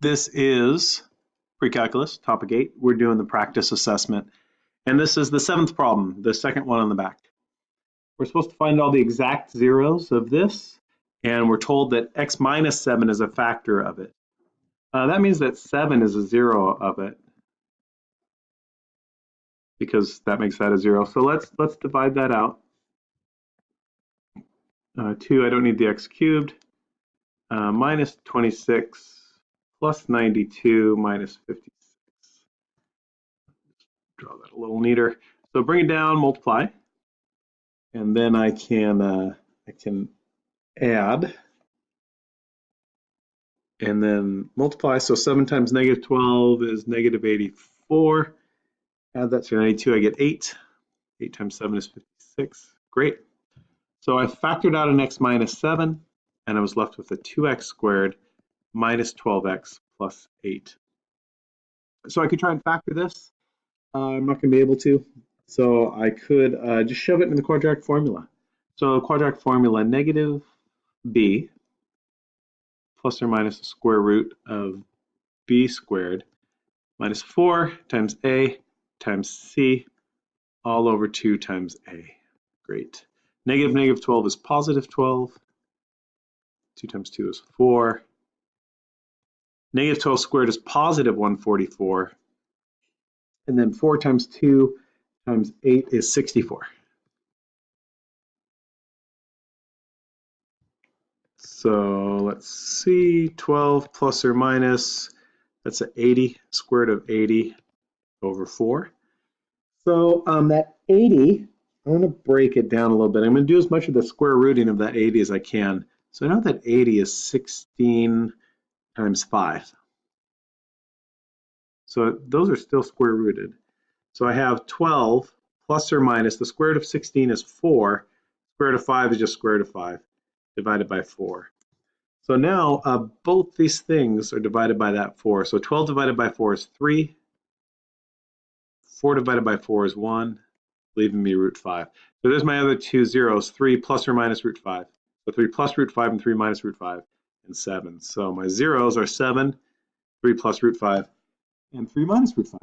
This is pre-calculus, topic eight. We're doing the practice assessment. And this is the seventh problem, the second one on the back. We're supposed to find all the exact zeros of this, and we're told that x minus seven is a factor of it. Uh, that means that seven is a zero of it because that makes that a zero. So let's let's divide that out. Uh, two, I don't need the x cubed. Uh, minus 26 plus 92 minus 56. Draw that a little neater. So bring it down, multiply, and then I can uh, I can add, and then multiply. So 7 times negative 12 is negative 84. Add that to 92, I get 8. 8 times 7 is 56. Great. So I factored out an x minus 7, and I was left with a 2x squared minus 12x plus 8. So I could try and factor this. Uh, I'm not going to be able to. So I could uh, just shove it in the quadratic formula. So quadratic formula, negative b plus or minus the square root of b squared minus 4 times a times c all over 2 times a. Great. Negative negative 12 is positive 12. 2 times 2 is 4. Negative 12 squared is positive 144. And then 4 times 2 times 8 is 64. So let's see, 12 plus or minus, that's an 80, square root of 80 over 4. So um, that 80, I'm going to break it down a little bit. I'm going to do as much of the square rooting of that 80 as I can. So I know that 80 is 16 times 5. So those are still square rooted. So I have 12 plus or minus, the square root of 16 is 4, square root of 5 is just square root of 5 divided by 4. So now uh, both these things are divided by that 4. So 12 divided by 4 is 3. 4 divided by 4 is 1, leaving me root 5. So there's my other two zeros, 3 plus or minus root 5. So 3 plus root 5 and 3 minus root 5 and 7. So my zeros are 7, 3 plus root 5, and 3 minus root 5.